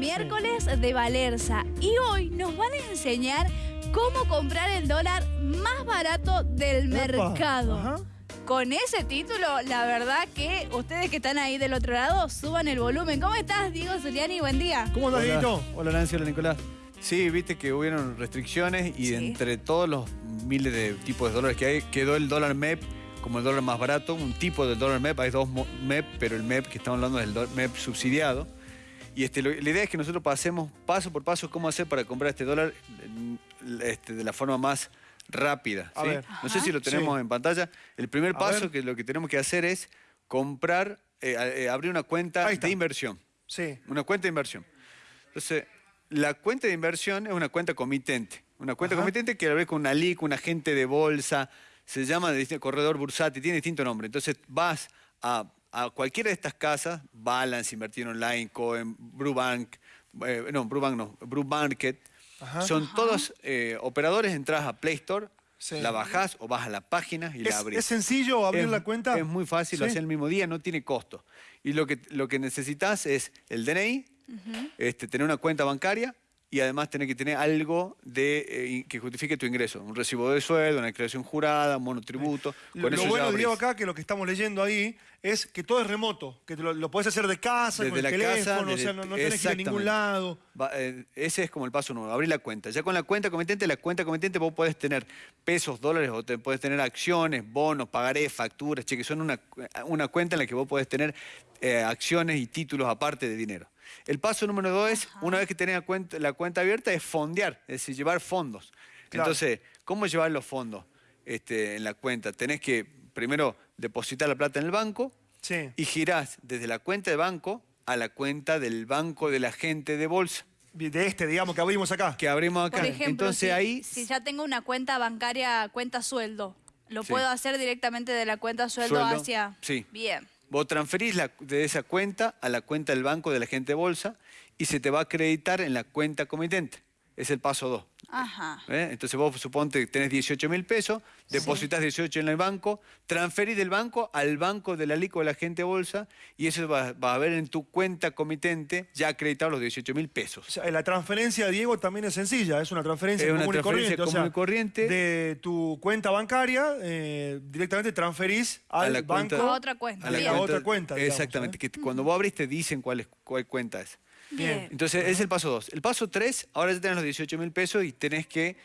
miércoles de Valerza y hoy nos van a enseñar cómo comprar el dólar más barato del mercado. Con ese título, la verdad que ustedes que están ahí del otro lado, suban el volumen. ¿Cómo estás, Diego Zuliani? Buen día. ¿Cómo estás, Diego? Hola, Nancy, hola, Nicolás. Sí, viste que hubieron restricciones y entre todos los miles de tipos de dólares que hay, quedó el dólar MEP como el dólar más barato, un tipo del dólar MEP, hay dos MEP, pero el MEP que estamos hablando es el MEP subsidiado. Y este, la idea es que nosotros pasemos paso por paso cómo hacer para comprar este dólar este, de la forma más rápida. No sé si lo tenemos en pantalla. El primer paso que lo que tenemos que hacer es comprar, eh, eh, abrir una cuenta de inversión. Sí. Una cuenta de inversión. Entonces, la cuenta de inversión es una cuenta comitente. Una cuenta comitente que la ves con una LIC, un agente de bolsa, se llama corredor bursátil, tiene distinto nombre. Entonces vas a, cualquiera de estas casas, Balance, Invertir Online, Cohen, Brubank, eh, no, Brubank no, Brumarket, son todos eh, operadores, entras a Play Store, la bajás o vas a la página y la abrís. ¿Es sencillo abrir la cuenta? Es muy fácil, lo haces el mismo día, no tiene costo. Y lo que, lo que necesitas es el DNI, este, tener una cuenta bancaria, y además tener que tener algo de, eh, que justifique tu ingreso. Un recibo de sueldo, una declaración jurada, un monotributo. Con lo bueno, Diego, acá, que lo que estamos leyendo ahí es que todo es remoto, que lo, lo podés hacer de casa, con el la teléfono, o sea, no, tenés que ir a ningún lado. Eh, ese es como el paso nuevo, abrir la cuenta. Ya con la cuenta comitente, la cuenta comitente vos podés tener pesos, dólares, o te, podés tener acciones, bonos, pagaré, facturas, cheques. Son una, una cuenta en la que vos podés tener eh, acciones y títulos aparte de dinero. El paso número dos es, una vez que tenés la cuenta, la cuenta abierta, es fondear, es decir, llevar fondos. Entonces, ¿cómo llevar los fondos este, en la cuenta? Tenés que primero depositar la plata en el banco y girás desde la cuenta de banco a la cuenta del banco del agente de bolsa. De este, digamos, que abrimos acá. Que abrimos acá. Por ejemplo, Entonces, si, ahí... si ya tengo una cuenta bancaria, cuenta sueldo, ¿lo puedo hacer directamente de la cuenta sueldo, hacia...? Sí. Bien. Vos transferís de esa cuenta a la cuenta del banco de la gente de bolsa y se te va a acreditar en la cuenta comitente. Es el paso 2. Ajá. ¿Eh? Entonces vos suponte que tenés 18 mil pesos, depositas 18 en el banco, transferís del banco al banco de la LICO de la gente bolsa y eso va, a ver en tu cuenta comitente ya acreditado los 18 mil pesos. la transferencia, Diego, también es sencilla, es una transferencia, es una común, transferencia y común y corriente. De tu cuenta bancaria, eh, directamente transferís al banco. a otra cuenta. A la, otra cuenta. exactamente, ¿eh? que cuando vos abrís te dicen cuál, es, cuál cuenta es. Bien. Entonces, es el paso 2. El paso 3, ahora ya tenés los 18 mil pesos y tenés que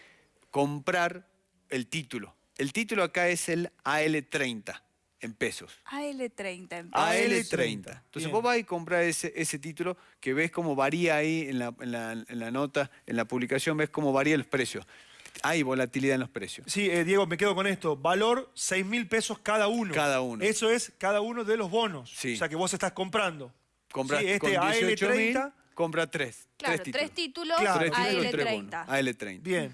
comprar el título. El título acá es el AL30 en pesos. AL30 en pesos. AL30. Entonces vos vas y compras ese, ese título que ves cómo varía ahí en la, en, la, nota, en la publicación, ves cómo varía los precios. Hay volatilidad en los precios. Sí, eh, Diego, me quedo con esto. Valor 6 mil pesos cada uno. Cada uno. Eso es cada uno de los bonos. Sí. O sea que vos estás comprando. Compras sí, este con 18 AL30. compra tres. Claro, tres títulos, AL30. AL30. Bien.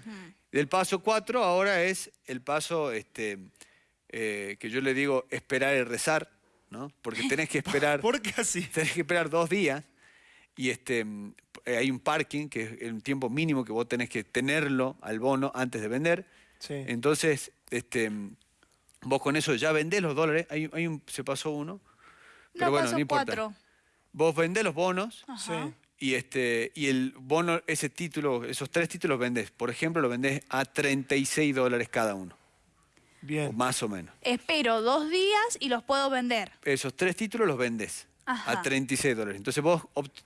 El paso 4 ahora es el paso este, eh, que yo le digo esperar y rezar, ¿no? Porque tenés que esperar... ¿Por qué así? Tenés que esperar dos días y este, eh, hay un parking que es el tiempo mínimo que vos tenés que tenerlo al bono antes de vender. Sí. Entonces, este, vos con eso ya vendés los dólares. Hay, hay un, se pasó uno. Pero bueno, no importa. Cuatro. Vos vendés los bonos y, este, y el bono, ese título, esos tres títulos vendés. Por ejemplo, lo vendés a 36 dólares cada uno. Bien. más o menos. Espero dos días y los puedo vender. Esos tres títulos los vendés a 36 dólares. Entonces vos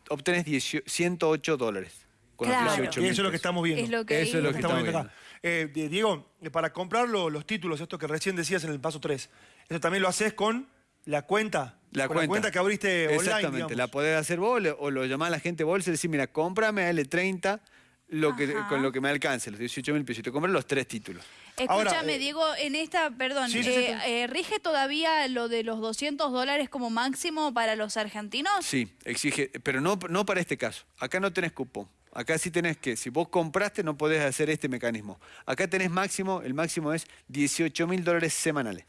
obtenés 108 dólares. Con claro. los 18 y eso es lo que estamos viendo. Es lo que eso es lo que estamos viendo. Acá. Eh, Diego, para comprar los títulos, esto que recién decías en el paso 3, ¿eso también lo haces con la cuenta, la, cuenta. la cuenta que abriste online, Exactamente, la podés hacer vos o lo llamás a la gente bolsa y decís, mira, cómprame L30 lo que, con lo que me alcance, los 18 mil pesos. Y te compras los tres títulos. Escúchame, eh, Diego, en esta, perdón, eh, eh, ¿rige todavía lo de los 200 dólares como máximo para los argentinos? Sí, exige, pero no, no para este caso. Acá no tenés cupón. Acá sí tenés que, si vos compraste, no podés hacer este mecanismo. Acá tenés máximo, el máximo es 18 mil dólares semanales.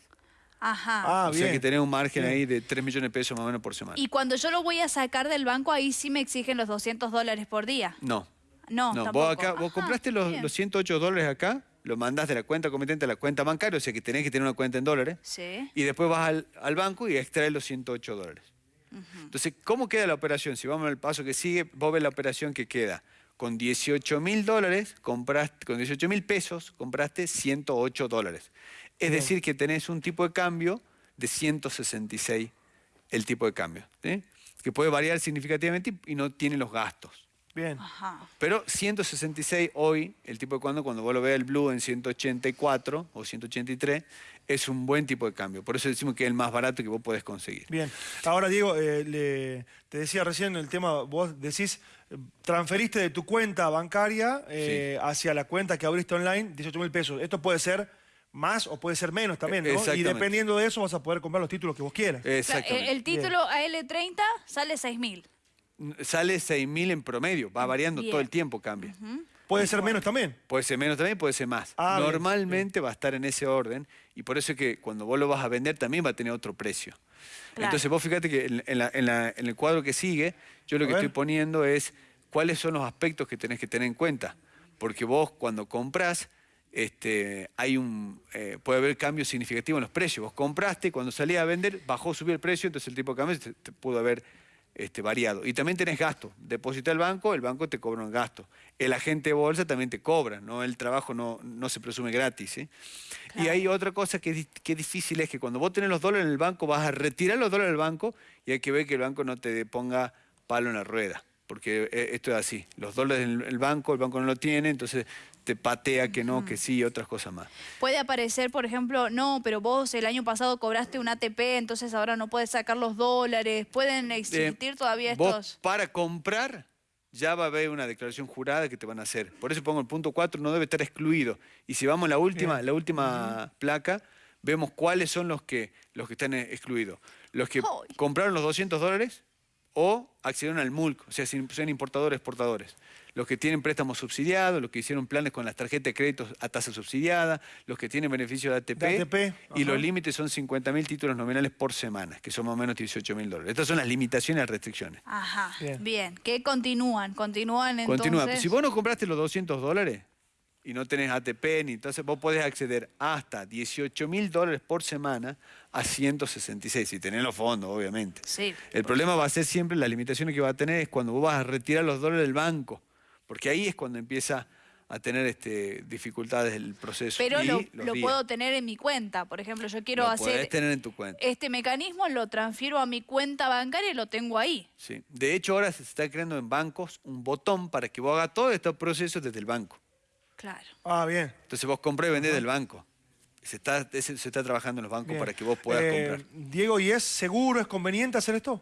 Ajá. Ah, o sea que tenés un margen ahí de 3 millones de pesos más o menos por semana. Y cuando yo lo voy a sacar del banco, ahí sí me exigen los 200 dólares por día. No. No, no vos, acá, vos compraste los, los, 108 dólares acá, lo mandás de la cuenta comitente a la cuenta bancaria, o sea que tenés que tener una cuenta en dólares. Sí. Y después vas al, banco y extraes los 108 dólares. Entonces, ¿cómo queda la operación? Si vamos al paso que sigue, vos ves la operación que queda. Con 18 mil dólares, compraste, con 18 mil pesos, compraste 108 dólares. Es decir, que tenés un tipo de cambio de 166 el tipo de cambio, que puede variar significativamente y no tiene los gastos. Bien. Pero 166 hoy, el tipo de cambio, cuando vos lo veas el Blue en 184 o 183, es un buen tipo de cambio. Por eso decimos que es el más barato que vos podés conseguir. Bien. Ahora, Diego, eh, te decía recién el tema, vos decís, transferiste de tu cuenta bancaria eh, hacia la cuenta que abriste online 18 mil pesos. Esto puede ser más o puede ser menos también, ¿no? Y dependiendo de eso vas a poder comprar los títulos que vos quieras. Exactamente. El, título AL30 sale 6 mil sale 6.000 en promedio, va variando todo el tiempo, cambia. ¿Puede ser menos también? Puede ser menos también, puede ser más. Ah, Normalmente va a estar en ese orden y por eso es que cuando vos lo vas a vender también va a tener otro precio. Entonces vos fíjate que en, el cuadro que sigue, yo lo que estoy poniendo es cuáles son los aspectos que tenés que tener en cuenta. Porque vos cuando compras, este, hay un, eh, puede haber cambios significativos en los precios. Vos compraste, cuando salías a vender, bajó, subió el precio, entonces el tipo de cambio te pudo haber este, variado. Y también tenés gasto. Deposita el banco, el banco te cobra un gasto. El agente de bolsa también te cobra, ¿no? El trabajo no, no se presume gratis. Y hay otra cosa que, que difícil es que cuando vos tenés los dólares en el banco, vas a retirar los dólares del banco y hay que ver que el banco no te ponga palo en la rueda porque eh, esto es así. Los dólares en el banco, el banco no lo tiene, entonces te patea que no, que sí, y otras cosas más. Puede aparecer, por ejemplo, no, pero vos el año pasado cobraste un ATP, entonces ahora no puedes sacar los dólares. ¿Pueden existir todavía estos...? para comprar ya va a haber una declaración jurada que te van a hacer. Por eso pongo el punto 4, no debe estar excluido. Y si vamos a la última, la última placa, vemos cuáles son los que, los que están excluidos. Los que compraron los 200 dólares o accedieron al MULC, o sea, son importadores, exportadores. Los que tienen préstamos subsidiados, los que hicieron planes con las tarjetas de crédito a tasa subsidiada, los que tienen beneficio de ATP, y los límites son 50.000 títulos nominales por semana, que son más o menos 18.000 dólares. Estas son las limitaciones y restricciones. Ajá, bien. Que continúan, continúan entonces... Continúan. Si vos no compraste los 200 dólares, y no tenés ATP, ni entonces vos podés acceder hasta 18 mil dólares por semana a 166, si tenés los fondos, obviamente. Sí. El problema va a ser siempre, la limitación que va a tener es cuando vos vas a retirar los dólares del banco, porque ahí es cuando empieza a tener este, dificultades el proceso. Pero lo, puedo tener en mi cuenta. Por ejemplo, yo quiero hacer tener en tu cuenta. este mecanismo, lo transfiero a mi cuenta bancaria y lo tengo ahí. Sí. De hecho, ahora se está creando en bancos un botón para que vos hagas todos estos procesos desde el banco. Claro. Ah, bien. Entonces vos compré y vendés del banco. Se está, se está trabajando en los bancos para que vos puedas eh, comprar. Diego, ¿y es seguro, es conveniente hacer esto?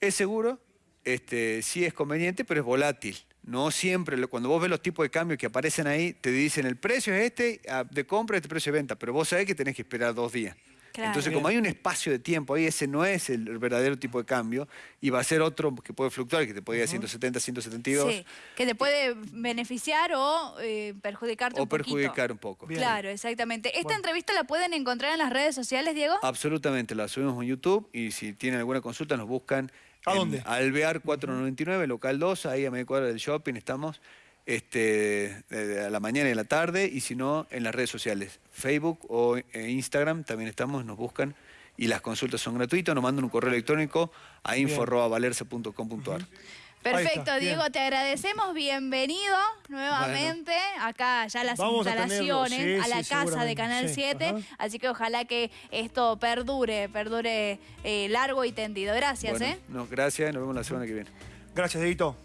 Es seguro, este, sí es conveniente, pero es volátil. No siempre, cuando vos ves los tipos de cambio que aparecen ahí, te dicen el precio es este ah, de compra, este precio de venta, pero vos sabés que tenés que esperar dos días. Entonces, como hay un espacio de tiempo ahí, ese no es el verdadero tipo de cambio y va a ser otro que puede fluctuar, que te puede ir a 170, 172. Sí, que te puede beneficiar o eh, perjudicarte un poquito. O perjudicar un poco. Claro, exactamente. ¿Esta entrevista la pueden encontrar en las redes sociales, Diego? Absolutamente, la subimos en YouTube y si tienen alguna consulta nos buscan ¿A dónde? Alvear 499, local 2, ahí a medio cuadra del shopping estamos este, a la mañana y a la tarde, y si no, en las redes sociales, Facebook o eh, Instagram, también estamos, nos buscan, y las consultas son gratuitas, nos mandan un correo electrónico a info.valerse.com.ar. Perfecto, Diego, te agradecemos. Bienvenido nuevamente acá ya las instalaciones, a, la casa de Canal 7. Así que ojalá que esto perdure, perdure eh, largo y tendido. Gracias, ¿eh? No, gracias, nos vemos la semana que viene. Gracias, Edito.